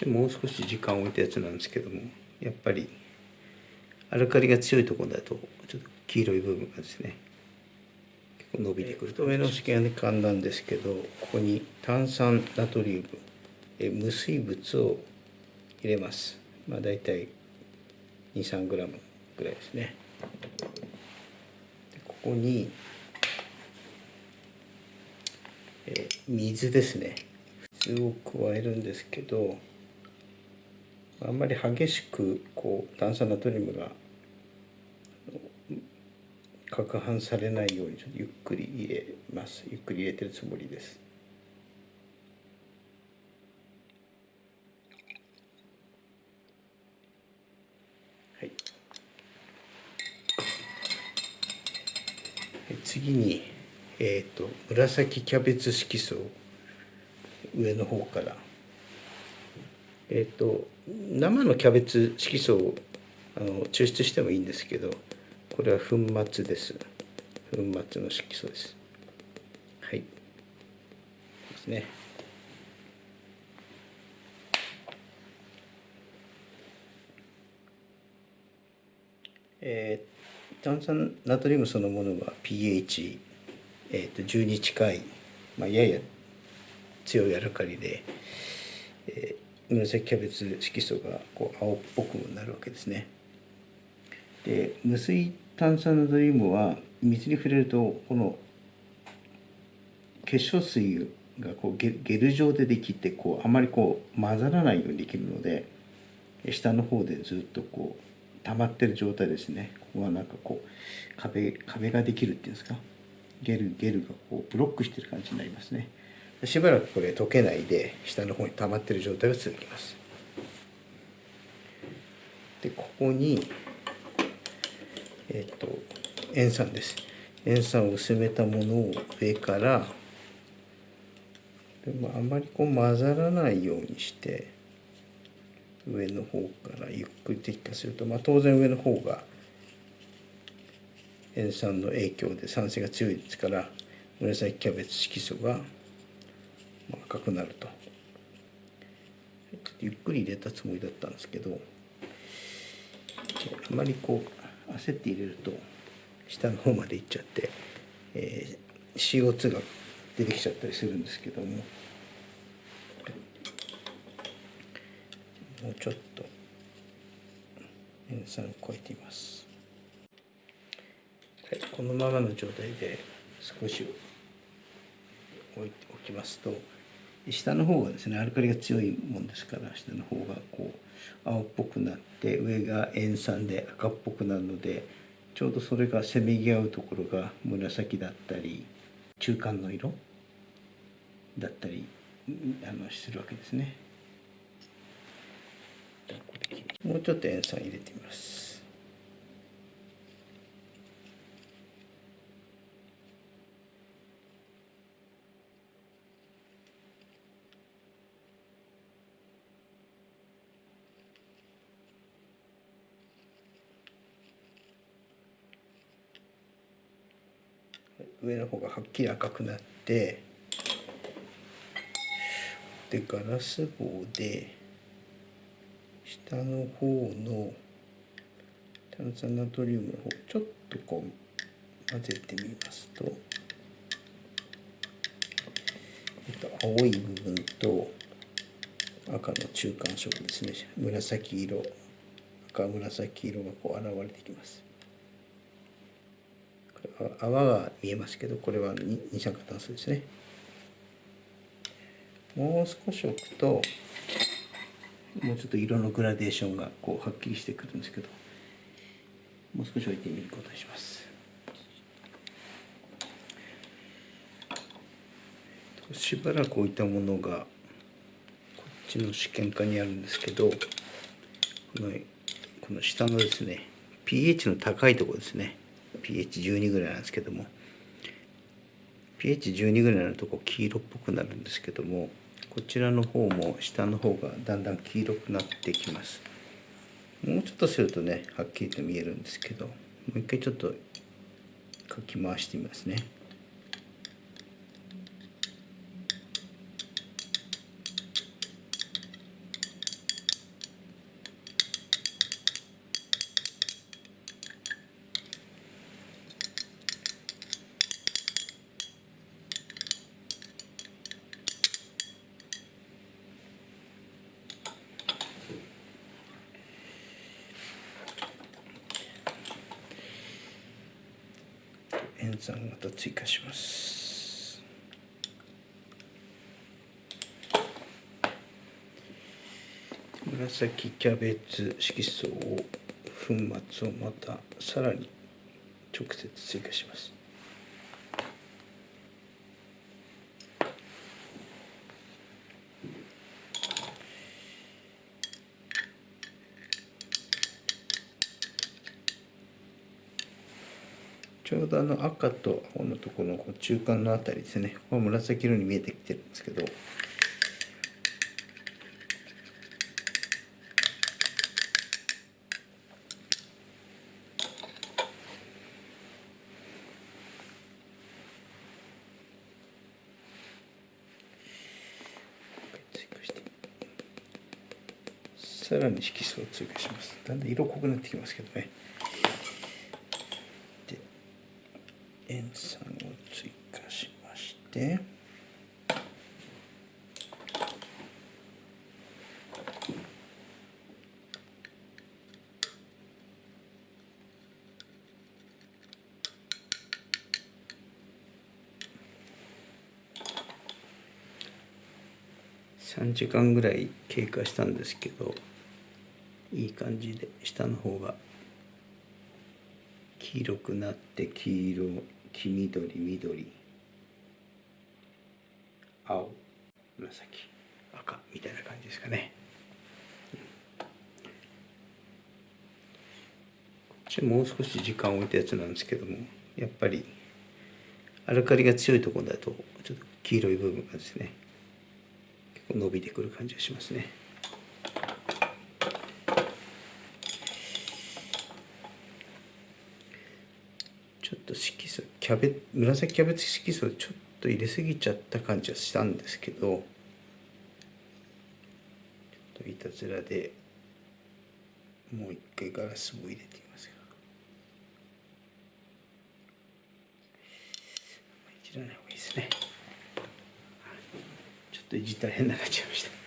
ちもう少し時間を置いたやつなんですけどもやっぱりアルカリが強いところだとちょっと黄色い部分がですね結構伸びてくる太めの試験管なんですけどここに炭酸ナトリウムえ無水物を入れます。まあ大体 23g ぐらいですね。ここにえ水ですね。水を加えるんですけどあんまり激しくこう炭酸ナトリウムが攪拌されないようにちょっとゆっくり入れます。ゆっくり入れてるつもりです。はい。次にえっ、ー、と紫キャベツ色素を上の方からえっ、と生のキャベツ色素をあの抽出してもいいんですけどこれは粉末です。粉末の色素です。はい。ですね。えー、炭酸ナトリウムそのものは pH、えーと、と10に近い、まあ、やや強いアルカリで、えー紫キャベツ色素がこう青っぽくなるわけですね。で無水炭酸ナトリウムは水に触れるとこの結晶水がこうゲル状でできてこうあまりこう混ざらないようにできるので下の方でずっとこう溜まってる状態ですねここはなんかこう壁壁ができるっていうんですか？ゲルゲルがこうブロックしてる感じになりますね。しばらくこれ溶けないで下の方に溜まってる状態が続きます。でここにえっ、と塩酸です。塩酸を薄めたものを上からでもあまりこう混ざらないようにして上の方からゆっくり滴下すると、まあ、当然上の方が塩酸の影響で酸性が強いですから紫キャベツ色素が赤くなると。ゆっくり入れたつもりだったんですけどあまりこう焦って入れると下の方までいっちゃって、えー、CO2 が出てきちゃったりするんですけども。もうちょっと塩酸を超えています、はい、このままの状態で少し置いておきますと下の方がですねアルカリが強いもんですから下の方がこう青っぽくなって上が塩酸で赤っぽくなるのでちょうどそれがせめぎ合うところが紫だったり中間の色だったりあのするわけですね。もうちょっと塩酸入れてみます。上の方がはっきり赤くなってでガラス棒で下の方の炭酸ナトリウムの方ちょっとこう混ぜてみますと、と、青い部分と赤の中間色ですね。紫色赤紫色がこう現れてきます。泡が見えますけどこれは二酸化炭素ですね。もう少し置くともうちょっと色のグラデーションがこうはっきりしてくるんですけどもう少し置いてみることにします。しばらく置いたものがこっちの試験管にあるんですけどこのこの下のですね pH の高いところですね。pH12 ぐらいなんですけども pH12 ぐらいのとこ黄色っぽくなるんですけどもこちらの方も下の方がだんだん黄色くなってきます。もうちょっとするとねはっきりと見えるんですけどもう一回ちょっとかき回してみますね。演算また追加します。紫キャベツ色素を粉末をまたさらに直接追加します。ちょうどあの赤と青のところのこう中間のあたりですね。ここは紫色に見えてきてるんですけど。さらに色素を追加します。だんだん色濃くなってきますけどねで塩酸を追加しまして3時間ぐらい経過したんですけどいい感じで下の方が黄色くなって黄色黄緑緑。青。紫。赤。みたいな感じですかね。こっちもう少し時間を置いたやつなんですけどもやっぱりアルカリが強いところだとちょっと黄色い部分がですね結構伸びてくる感じがしますね。ちょっと色素キャベ紫キャベツ色素ちょっと入れすぎちゃった感じはしたんですけどちょっといたずらでもう一回ガラスを入れてみますいじらない方がいいですね。ちょっといじったら変な感じがしました